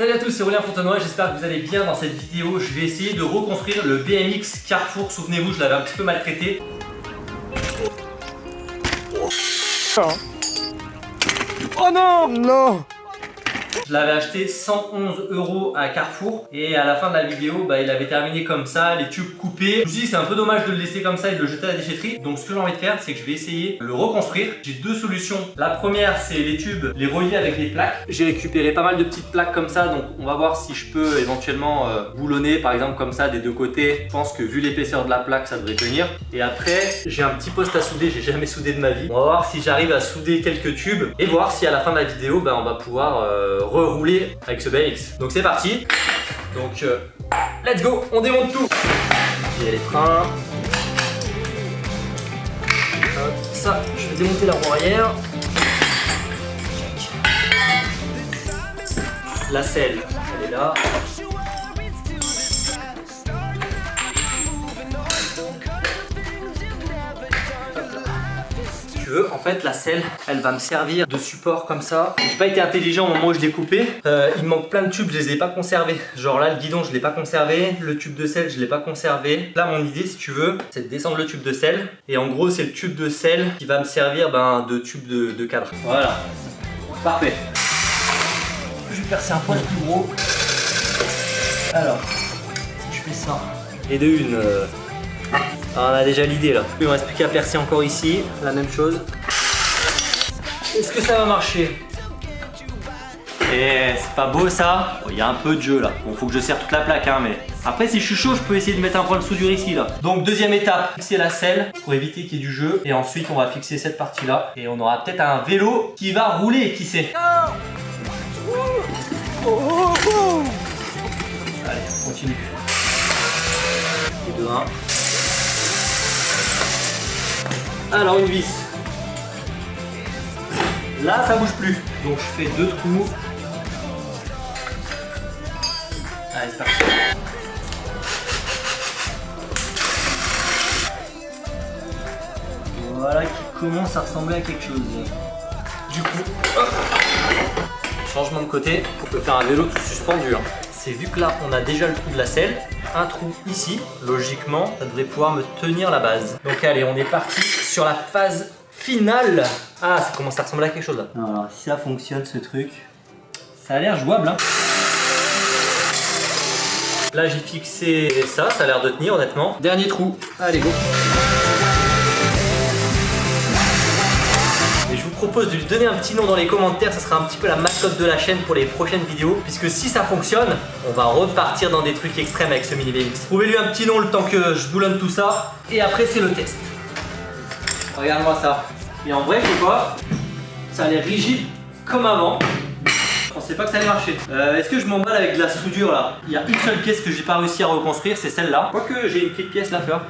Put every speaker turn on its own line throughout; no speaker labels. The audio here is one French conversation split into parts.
Salut à tous, c'est Aurélien Fontenoy, j'espère que vous allez bien dans cette vidéo. Je vais essayer de reconstruire le BMX Carrefour. Souvenez-vous, je l'avais un petit peu maltraité.
Oh non Non
Je l'avais acheté 111 euros à Carrefour et à la fin de la vidéo, bah, il avait terminé comme ça, les tubes coupés. Je me suis dit c'est un peu dommage de le laisser comme ça et de le jeter à la déchetterie. Donc ce que j'ai envie de faire, c'est que je vais essayer de le reconstruire. J'ai deux solutions. La première, c'est les tubes, les relier avec les plaques. J'ai récupéré pas mal de petites plaques comme ça, donc on va voir si je peux éventuellement euh, boulonner par exemple comme ça des deux côtés. Je pense que vu l'épaisseur de la plaque, ça devrait tenir. Et après, j'ai un petit poste à souder, j'ai jamais soudé de ma vie. On va voir si j'arrive à souder quelques tubes et voir si à la fin de la vidéo, bah, on va pouvoir euh, rerouler avec ce BMX. Donc c'est parti. Donc euh, let's go, on démonte tout. A les freins. Ça, je vais démonter la roue arrière. La selle, elle est là. En fait, la selle, elle va me servir de support comme ça. J'ai pas été intelligent au moment où je l'ai coupé. Euh, il manque plein de tubes, je les ai pas conservés. Genre là, le guidon, je l'ai pas conservé. Le tube de selle, je l'ai pas conservé. Là, mon idée, si tu veux, c'est de descendre le tube de selle. Et en gros, c'est le tube de selle qui va me servir ben, de tube de, cadre. Voilà. Parfait. Je vais percer un poil plus gros. Alors, je fais ça. Et de une. euh, ah, on a déjà l'idée là. Il me reste plus qu'à percer encore ici. La même chose. Est-ce que ça va marcher Eh, c'est pas beau ça Il y a un peu de jeu là. Bon, faut que je serre toute la plaque, hein, mais après, si je suis chaud, je peux essayer de mettre un point de soudure ici là. Donc, deuxième étape, fixer la selle pour éviter qu'il y ait du jeu. Et ensuite, on va fixer cette partie là. Et on aura peut-être un vélo qui va rouler, qui sait. Allez, Alors, une vis. Là, ça bouge plus. Donc, je fais deux trous. Allez, c'est parti. Voilà qui commence à ressembler à quelque chose. Du coup, hop, changement de côté pour faire un vélo tout suspendu. hein. C'est vu que là, on a déjà le trou de la selle, un trou ici. Logiquement, ça devrait pouvoir me tenir la base. Donc allez, on est parti sur la phase finale. Ah, ça commence à ressembler à quelque chose là. Alors, si ça fonctionne ce truc, ça a l'air jouable. Hein. Là, j'ai fixé ça, ça a l'air de tenir honnêtement. Dernier trou. Allez, go. Propose de lui donner un petit nom dans les commentaires, ça sera un petit peu la mascotte de la chaîne pour les prochaines vidéos. Puisque si ça fonctionne, on va repartir dans des trucs extrêmes avec ce mini BMX. Trouvez-lui un petit nom le temps que je boulonne tout ça. Et après, c'est le test. Regarde-moi ça. Et en vrai, c'est quoi Ça a l'air rigide comme avant. Pensais pas que ça allait marcher. Euh, Est-ce que je m'emballe avec de la soudure là? Il y a une seule pièce que j'ai pas réussi à reconstruire, c'est celle-là. Quoique j'ai une petite pièce là, faire.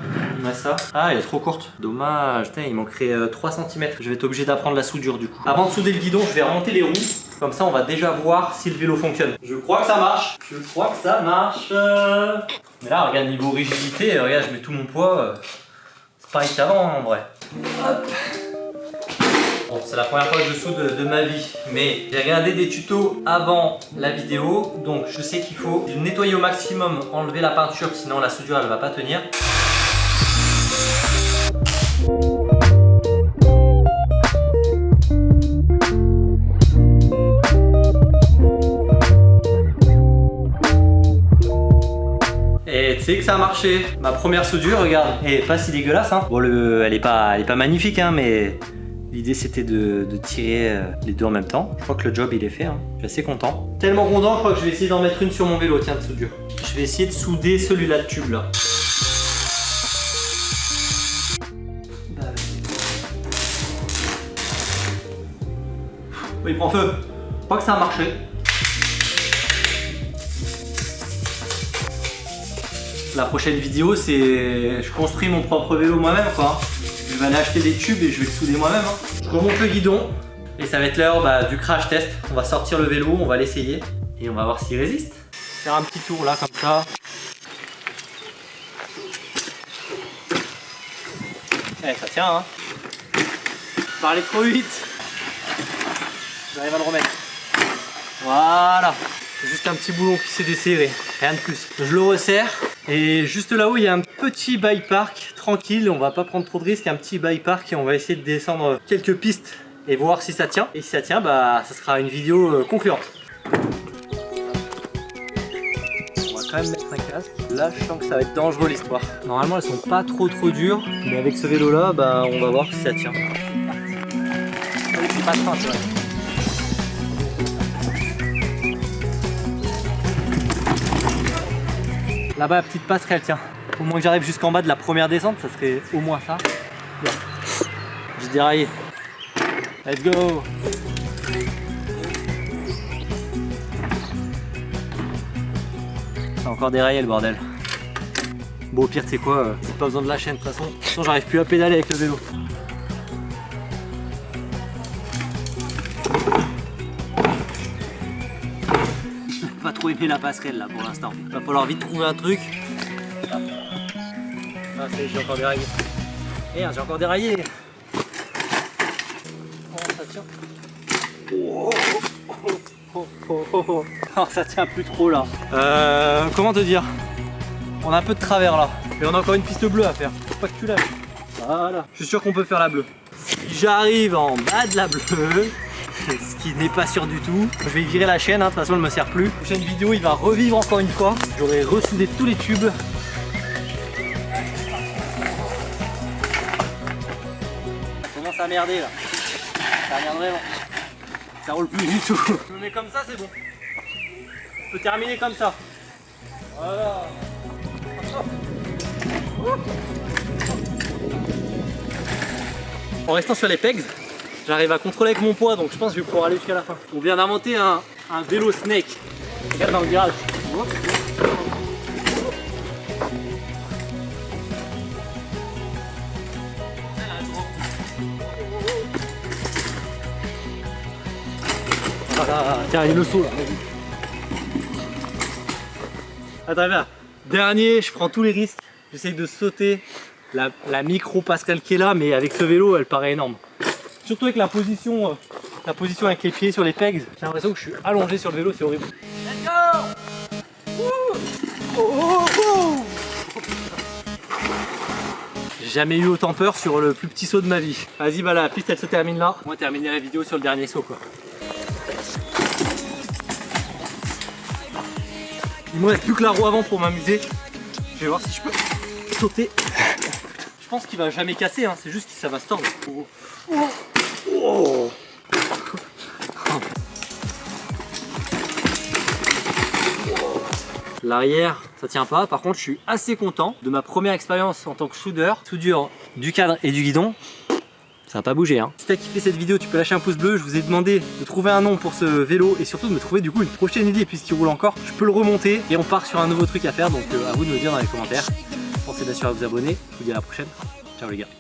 Reste ça. Ah, elle est trop courte. Dommage. Il manquerait euh, 3 cm. Je vais être obligé d'apprendre la soudure du coup. Avant de souder le guidon, je vais remonter les roues. Comme ça, on va déjà voir si le vélo fonctionne. Je crois que ça marche. Je crois que ça marche. Euh. Mais là, regarde, niveau rigidité, euh, regarde, je mets tout mon poids. euh, C'est pareil qu'avant en vrai. Hop. Bon, c'est la première fois que je soude de, ma vie, mais j'ai regardé des tutos avant la vidéo, donc je sais qu'il faut nettoyer au maximum, enlever la peinture, sinon la soudure elle va pas tenir. Et tu sais que ça a marché. Ma première soudure, regarde, elle est pas si dégueulasse. Hein. Bon, le, elle est pas, elle est pas magnifique, hein, mais l'idée c'était de, tirer euh, les deux en même temps. Je crois que le job il est fait. Hein. Je suis assez content. Tellement content, je crois que je vais essayer d'en mettre une sur mon vélo, tiens, de soudure. Je vais essayer de souder celui-là de tube là. Bah, il prend feu. Crois que ça a marché. La prochaine vidéo, c'est je construis mon propre vélo moi-même quoi. Je vais aller acheter des tubes et je vais le souder moi-même. hein. Je remonte le guidon et ça va être l'heure bah, du crash test. On va sortir le vélo, on va l'essayer et on va voir s'il résiste. Faire un petit tour là comme ça. Eh, ça tient hein. Pas aller trop vite. J'arrive à le remettre. Voilà. Juste un petit boulon qui s'est desserré, rien de plus. Je le resserre et juste là-haut il y a un petit bike park tranquille, on va pas prendre trop de risques, un petit bike park et on va essayer de descendre quelques pistes et voir si ça tient. Et si ça tient, bah ça sera une vidéo euh, concluante. On va quand même mettre un casque. Là je sens que ça va être dangereux l'histoire. Normalement elles sont pas trop trop dures, mais avec ce vélo là, bah on va voir si ça tient. Là-bas, la petite passerelle, tiens. Au moins que j'arrive jusqu'en bas de la première descente, ça serait au moins ça. Bien. J'ai déraillé. Let's go C'est encore déraillé le bordel. Bon au pire tu sais quoi, euh, c'est pas besoin de la chaîne de toute façon. De toute façon j'arrive plus à pédaler avec le vélo. Pas trop aimé la passerelle là pour l'instant. Va falloir vite trouver un truc. Ah j'ai encore déraillé. Merde j'ai encore déraillé. Oh ça tient. Oh, oh, oh, ça tient plus trop là. Euh, comment te dire? On a un peu de travers là. Et on a encore une piste bleue à faire. Faut pas que tu lâches. Voilà. Je suis sûr qu'on peut faire la bleue. J'arrive en bas de la bleue, ce qui n'est pas sûr du tout. Je vais virer la chaîne, hein, de toute façon elle me sert plus. Prochaine vidéo, il va revivre encore une fois. J'aurai ressoudé tous les tubes. Ça commence à merder là. Ça merde vraiment. Ça roule plus du tout. Je me mets comme ça, c'est bon. Je peux terminer comme ça. Voilà. En restant sur les pegs, J'arrive à contrôler avec mon poids, donc je pense que je vais pouvoir aller jusqu'à la fin. On vient d'inventer un, vélo snake. Regarde dans le garage. Voilà, tiens, il le saut là, Attends, bien. Dernier, je prends tous les risques. J'essaye de sauter la, micro Pascal qui est là, mais avec ce vélo, elle paraît énorme. Surtout avec la position, euh, la position avec les pieds sur les pegs, j'ai l'impression que je suis allongé sur le vélo, c'est horrible. Let's go oh, oh, J'ai jamais eu autant peur sur le plus petit saut de ma vie. Vas-y, bah la piste elle se termine là. On va terminer la vidéo sur le dernier saut quoi. Il me reste plus que la roue avant pour m'amuser. Je vais voir si je peux sauter. Je pense qu'il va jamais casser, hein. c'est juste que ça va se tordre. Oh. Oh. L'arrière, ça tient pas. Par contre, je suis assez content de ma première expérience en tant que soudeur. Soudure du cadre et du guidon. Ça n'a pas bougé hein. Si t'as kiffé cette vidéo, tu peux lâcher un pouce bleu. Je vous ai demandé de trouver un nom pour ce vélo et surtout de me trouver du coup une prochaine idée puisqu'il roule encore. Je peux le remonter et on part sur un nouveau truc à faire. Donc euh, à vous de me dire dans les commentaires. Pensez bien sûr à vous abonner. Je vous dis à la prochaine. Ciao les gars.